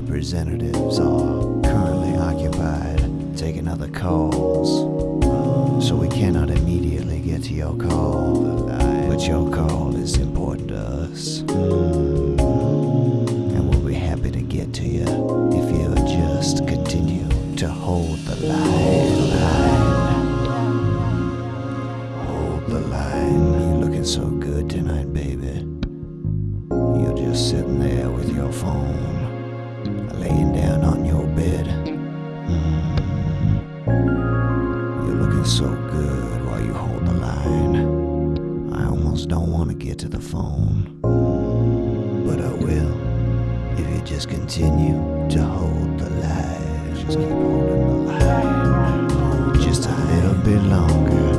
representatives are currently occupied taking other calls, so we cannot immediately get to your call. But your call is important to us. Hmm. And we'll be happy to get to you if you'll just continue to hold the line. Hold the line. You're looking so good tonight, baby. You're just sitting You're so good while you hold the line. I almost don't want to get to the phone, but I will if you just continue to hold the line. Just keep holding the line. Just a little bit longer.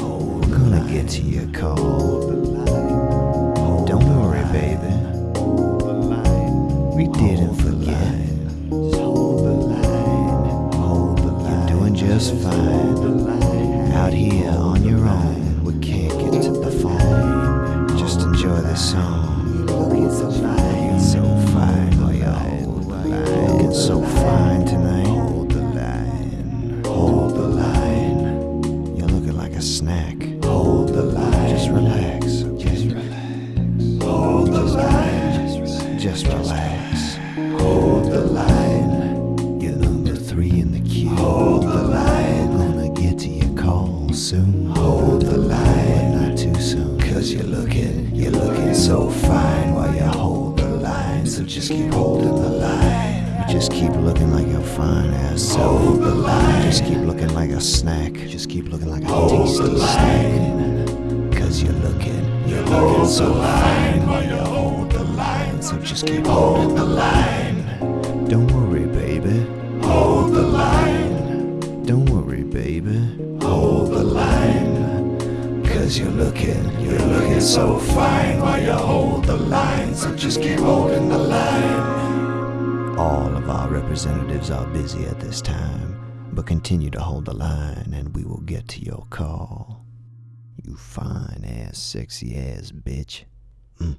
Oh, we're gonna get to your call. Don't worry, baby. We didn't forget. Just fine. Out here on your own, we can't get to the phone. Just enjoy this song. Looking so fine, so fine. Looking so fine tonight. Hold the line. Hold the line. You're looking like a snack. Hold the line. Just relax. Just relax. Hold the line. Just relax. Hold the line. Soon. Hold the line. Not too soon. Cause you're looking, you're looking so fine while you hold the line. So just keep holding the line. You just keep looking like a fine ass. So hold the line. Just keep looking like a snack. Just keep looking like a tasty snack. Cause you're looking, you're looking so fine while you hold the line. So just keep holding the line. Don't Cause you're looking, you're looking so fine while you hold the line. So just keep holding the line. All of our representatives are busy at this time, but continue to hold the line and we will get to your call. You fine ass, sexy ass bitch. Mm.